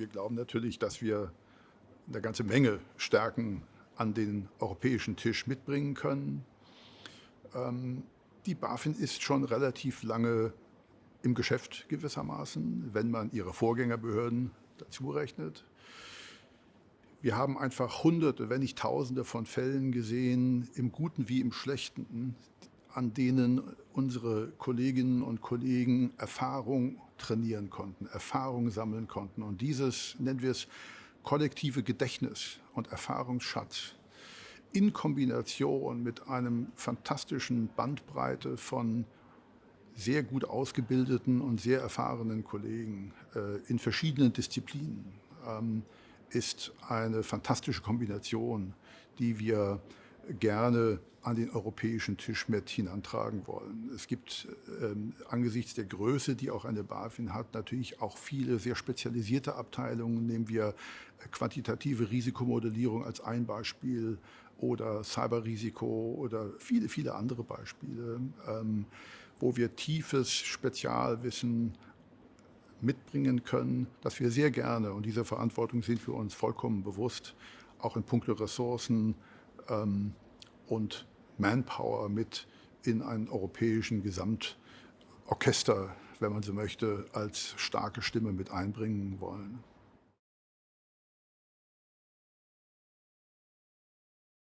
Wir glauben natürlich, dass wir eine ganze Menge Stärken an den europäischen Tisch mitbringen können. Ähm, die BaFin ist schon relativ lange im Geschäft gewissermaßen, wenn man ihre Vorgängerbehörden dazu rechnet. Wir haben einfach Hunderte, wenn nicht Tausende von Fällen gesehen, im Guten wie im Schlechten, an denen unsere Kolleginnen und Kollegen Erfahrung trainieren konnten, Erfahrung sammeln konnten. Und dieses, nennen wir es, kollektive Gedächtnis und Erfahrungsschatz in Kombination mit einem fantastischen Bandbreite von sehr gut ausgebildeten und sehr erfahrenen Kollegen äh, in verschiedenen Disziplinen ähm, ist eine fantastische Kombination, die wir gerne an den europäischen Tisch mit hinantragen wollen. Es gibt ähm, angesichts der Größe, die auch eine BaFin hat, natürlich auch viele sehr spezialisierte Abteilungen. Nehmen wir äh, quantitative Risikomodellierung als ein Beispiel oder Cyberrisiko oder viele, viele andere Beispiele, ähm, wo wir tiefes Spezialwissen mitbringen können, das wir sehr gerne, und diese Verantwortung sind wir uns vollkommen bewusst, auch in puncto Ressourcen ähm, und Manpower mit in einen europäischen Gesamtorchester, wenn man so möchte, als starke Stimme mit einbringen wollen.